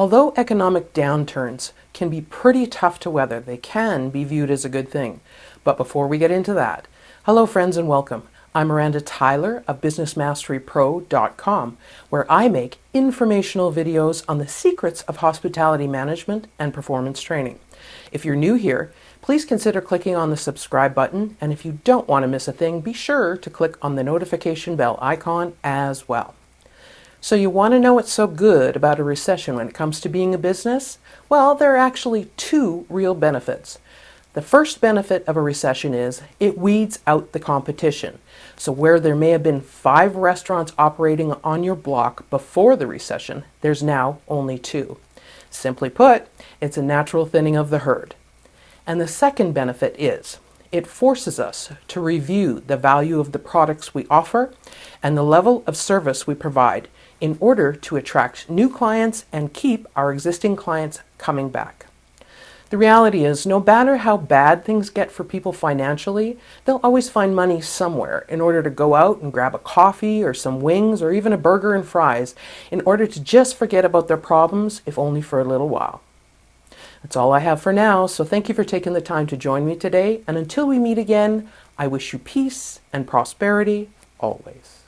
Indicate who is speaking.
Speaker 1: Although economic downturns can be pretty tough to weather, they can be viewed as a good thing. But before we get into that, hello friends and welcome. I'm Miranda Tyler of BusinessMasteryPro.com, where I make informational videos on the secrets of hospitality management and performance training. If you're new here, please consider clicking on the subscribe button, and if you don't want to miss a thing, be sure to click on the notification bell icon as well. So you want to know what's so good about a recession when it comes to being a business? Well, there are actually two real benefits. The first benefit of a recession is it weeds out the competition. So where there may have been five restaurants operating on your block before the recession, there's now only two. Simply put, it's a natural thinning of the herd. And the second benefit is it forces us to review the value of the products we offer and the level of service we provide in order to attract new clients and keep our existing clients coming back. The reality is, no matter how bad things get for people financially, they'll always find money somewhere in order to go out and grab a coffee or some wings or even a burger and fries in order to just forget about their problems, if only for a little while. That's all I have for now, so thank you for taking the time to join me today, and until we meet again, I wish you peace and prosperity always.